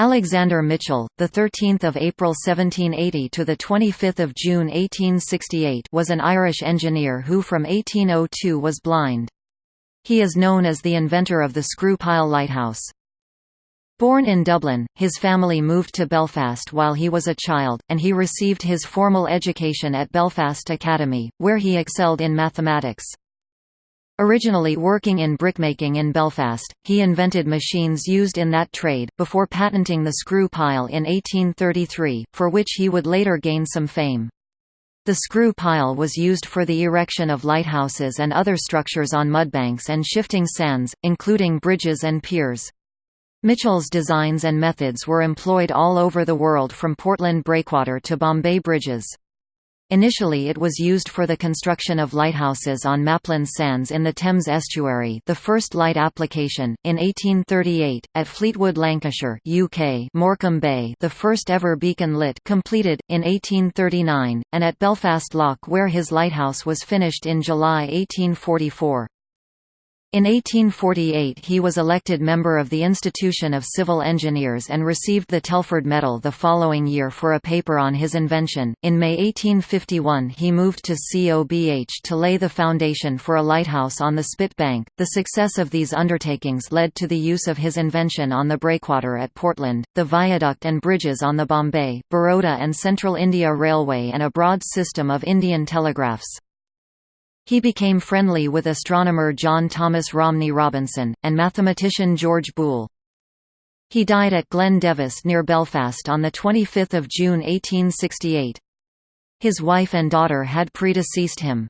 Alexander Mitchell, the 13th of April 1780 to the 25th of June 1868, was an Irish engineer who from 1802 was blind. He is known as the inventor of the screw pile lighthouse. Born in Dublin, his family moved to Belfast while he was a child, and he received his formal education at Belfast Academy, where he excelled in mathematics. Originally working in brickmaking in Belfast, he invented machines used in that trade, before patenting the screw pile in 1833, for which he would later gain some fame. The screw pile was used for the erection of lighthouses and other structures on mudbanks and shifting sands, including bridges and piers. Mitchell's designs and methods were employed all over the world from Portland breakwater to Bombay bridges. Initially it was used for the construction of lighthouses on Maplin Sands in the Thames estuary the first light application, in 1838, at Fleetwood Lancashire UK Morecambe Bay the first ever beacon lit completed, in 1839, and at Belfast Lough where his lighthouse was finished in July 1844. In 1848 he was elected member of the Institution of Civil Engineers and received the Telford Medal the following year for a paper on his invention. In May 1851 he moved to COBH to lay the foundation for a lighthouse on the Spit Bank. The success of these undertakings led to the use of his invention on the breakwater at Portland, the viaduct and bridges on the Bombay, Baroda and Central India Railway and a broad system of Indian telegraphs. He became friendly with astronomer John Thomas Romney Robinson, and mathematician George Boole. He died at Glen Nevis near Belfast on 25 June 1868. His wife and daughter had predeceased him.